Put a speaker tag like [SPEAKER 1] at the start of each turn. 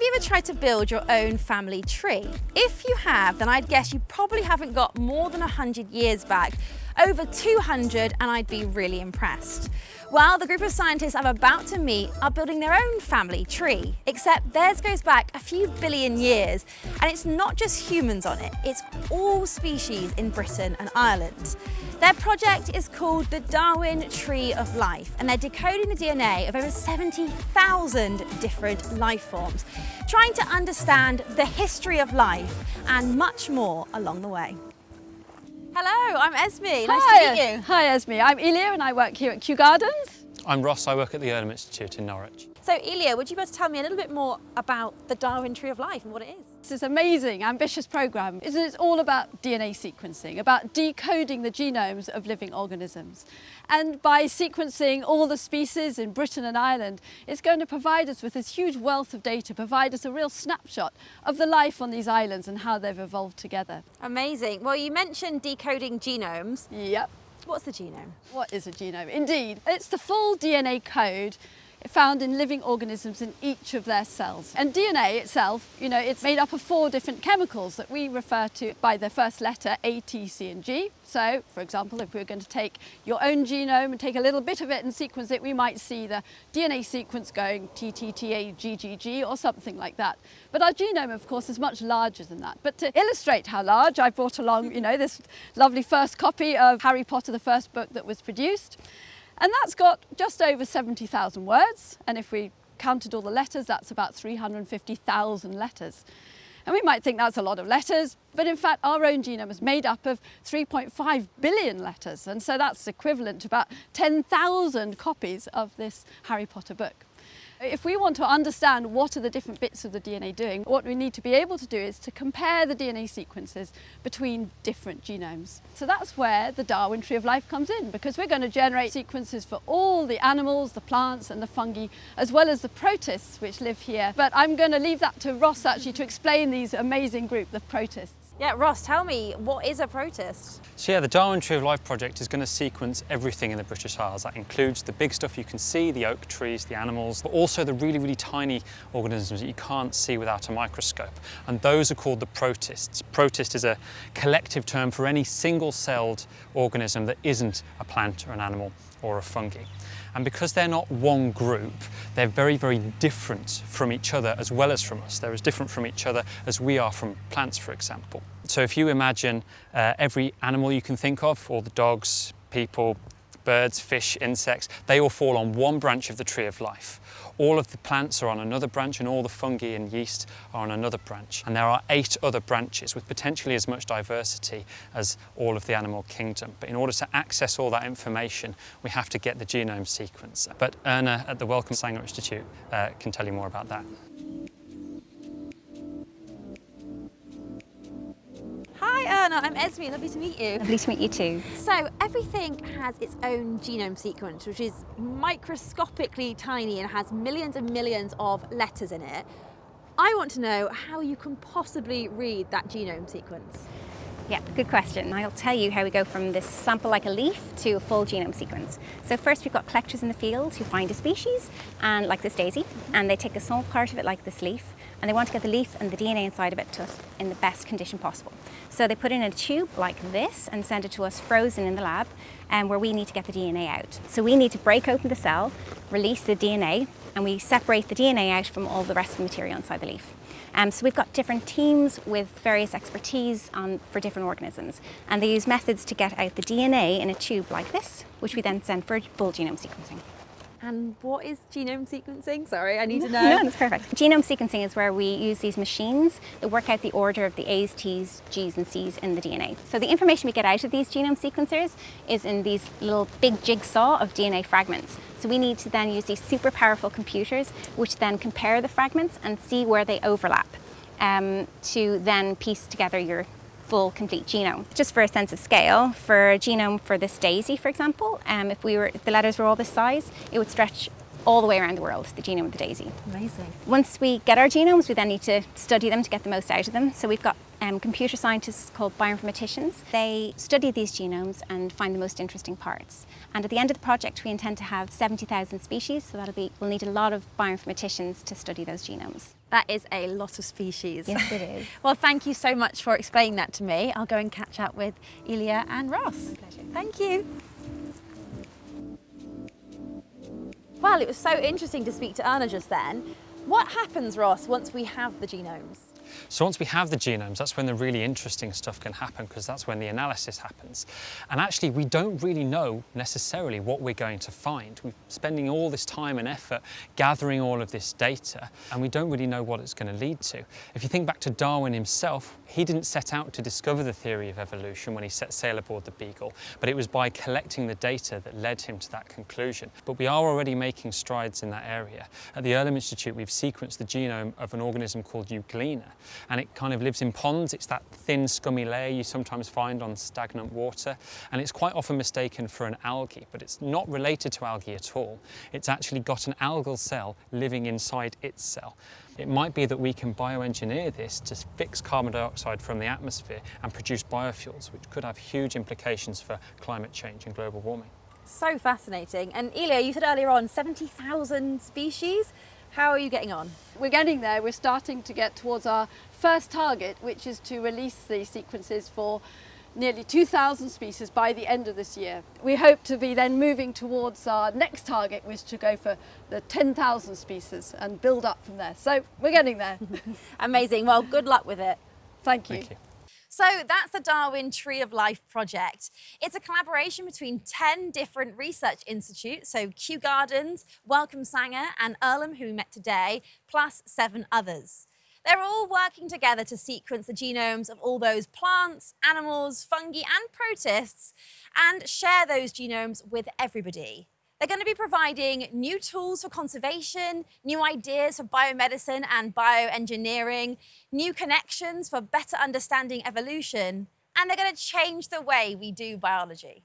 [SPEAKER 1] Have you ever tried to build your own family tree? If you have, then I'd guess you probably haven't got more than 100 years back, over 200, and I'd be really impressed. Well, the group of scientists I'm about to meet are building their own family tree, except theirs goes back a few billion years, and it's not just humans on it, it's all species in Britain and Ireland. Their project is called the Darwin Tree of Life, and they're decoding the DNA of over 70,000 different life forms, trying to understand the history of life and much more along the way. Hello, I'm Esme. Nice
[SPEAKER 2] Hi.
[SPEAKER 1] to meet you.
[SPEAKER 2] Hi Esme, I'm Elia and I work here at Kew Gardens.
[SPEAKER 3] I'm Ross, I work at the Earlham Institute in Norwich.
[SPEAKER 1] So, Elia, would you be able to tell me a little bit more about the Darwin Tree of Life and what it is?
[SPEAKER 2] This is an amazing, ambitious programme. It's all about DNA sequencing, about decoding the genomes of living organisms. And by sequencing all the species in Britain and Ireland, it's going to provide us with this huge wealth of data, provide us a real snapshot of the life on these islands and how they've evolved together.
[SPEAKER 1] Amazing. Well, you mentioned decoding genomes.
[SPEAKER 2] Yep.
[SPEAKER 1] What's the genome?
[SPEAKER 2] What is a genome? Indeed, it's the full DNA code found in living organisms in each of their cells. And DNA itself, you know, it's made up of four different chemicals that we refer to by their first letter, A, T, C and G. So, for example, if we were going to take your own genome and take a little bit of it and sequence it, we might see the DNA sequence going T, T, T, A, G, G, G or something like that. But our genome, of course, is much larger than that. But to illustrate how large, I brought along, you know, this lovely first copy of Harry Potter, the first book that was produced. And that's got just over 70,000 words. And if we counted all the letters, that's about 350,000 letters. And we might think that's a lot of letters, but in fact our own genome is made up of 3.5 billion letters. And so that's equivalent to about 10,000 copies of this Harry Potter book. If we want to understand what are the different bits of the DNA doing, what we need to be able to do is to compare the DNA sequences between different genomes. So that's where the Darwin Tree of Life comes in, because we're going to generate sequences for all the animals, the plants and the fungi, as well as the protists which live here. But I'm going to leave that to Ross actually to explain these amazing group, the protists.
[SPEAKER 1] Yeah, Ross, tell me, what is a protist?
[SPEAKER 3] So yeah, the Darwin Tree of Life project is going to sequence everything in the British Isles. That includes the big stuff you can see, the oak trees, the animals, but also the really, really tiny organisms that you can't see without a microscope. And those are called the protists. Protist is a collective term for any single-celled organism that isn't a plant or an animal or a fungi. And because they're not one group, they're very, very different from each other as well as from us. They're as different from each other as we are from plants, for example. So if you imagine uh, every animal you can think of, all the dogs, people, birds, fish, insects, they all fall on one branch of the tree of life. All of the plants are on another branch and all the fungi and yeast are on another branch. And there are eight other branches with potentially as much diversity as all of the animal kingdom. But in order to access all that information, we have to get the genome sequence. But Erna at the Wellcome Sanger Institute uh, can tell you more about that.
[SPEAKER 1] Erna, I'm Esme, lovely to meet you.
[SPEAKER 4] Lovely to meet you too.
[SPEAKER 1] So everything has its own genome sequence, which is microscopically tiny and has millions and millions of letters in it. I want to know how you can possibly read that genome sequence.
[SPEAKER 4] Yeah, good question. I'll tell you how we go from this sample like a leaf to a full genome sequence. So first we've got collectors in the field who find a species, and like this daisy, and they take a small part of it like this leaf, and they want to get the leaf and the DNA inside of it to us in the best condition possible. So they put it in a tube like this and send it to us frozen in the lab and um, where we need to get the DNA out. So we need to break open the cell, release the DNA, and we separate the DNA out from all the rest of the material inside the leaf. Um, so we've got different teams with various expertise on, for different organisms and they use methods to get out the DNA in a tube like this, which we then send for full genome sequencing.
[SPEAKER 1] And what is genome sequencing? Sorry, I need to know.
[SPEAKER 4] No, that's perfect. Genome sequencing is where we use these machines that work out the order of the A's, T's, G's and C's in the DNA. So the information we get out of these genome sequencers is in these little big jigsaw of DNA fragments. So we need to then use these super powerful computers which then compare the fragments and see where they overlap um, to then piece together your full complete genome. Just for a sense of scale, for a genome for this daisy, for example, um, if we were if the letters were all this size, it would stretch all the way around the world, the genome of the daisy.
[SPEAKER 1] Amazing.
[SPEAKER 4] Once we get our genomes, we then need to study them to get the most out of them. So we've got um, computer scientists called bioinformaticians. They study these genomes and find the most interesting parts. And at the end of the project, we intend to have 70,000 species, so that'll be, we'll need a lot of bioinformaticians to study those genomes.
[SPEAKER 1] That is a lot of species.
[SPEAKER 4] Yes, it is.
[SPEAKER 1] well, thank you so much for explaining that to me. I'll go and catch up with Elia and Ross.
[SPEAKER 4] pleasure.
[SPEAKER 1] Thank you. Well, it was so interesting to speak to Erna just then. What happens, Ross, once we have the genomes?
[SPEAKER 3] So once we have the genomes, that's when the really interesting stuff can happen because that's when the analysis happens. And actually, we don't really know necessarily what we're going to find. We're spending all this time and effort gathering all of this data, and we don't really know what it's going to lead to. If you think back to Darwin himself, he didn't set out to discover the theory of evolution when he set sail aboard the Beagle, but it was by collecting the data that led him to that conclusion. But we are already making strides in that area. At the Earlham Institute, we've sequenced the genome of an organism called Euglena, and it kind of lives in ponds. It's that thin, scummy layer you sometimes find on stagnant water, and it's quite often mistaken for an algae, but it's not related to algae at all. It's actually got an algal cell living inside its cell. It might be that we can bioengineer this to fix carbon dioxide from the atmosphere and produce biofuels, which could have huge implications for climate change and global warming.
[SPEAKER 1] So fascinating. And Elia, you said earlier on 70,000 species. How are you getting on?
[SPEAKER 2] We're getting there. We're starting to get towards our first target, which is to release the sequences for nearly 2,000 species by the end of this year. We hope to be then moving towards our next target, which is to go for the 10,000 species and build up from there. So we're getting there.
[SPEAKER 1] Amazing. Well, good luck with it.
[SPEAKER 2] Thank you.
[SPEAKER 3] Thank you.
[SPEAKER 1] So that's the Darwin Tree of Life project. It's a collaboration between 10 different research institutes, so Kew Gardens, Wellcome Sanger and Earlham, who we met today, plus seven others. They're all working together to sequence the genomes of all those plants, animals, fungi and protists and share those genomes with everybody. They're going to be providing new tools for conservation, new ideas for biomedicine and bioengineering, new connections for better understanding evolution, and they're going to change the way we do biology.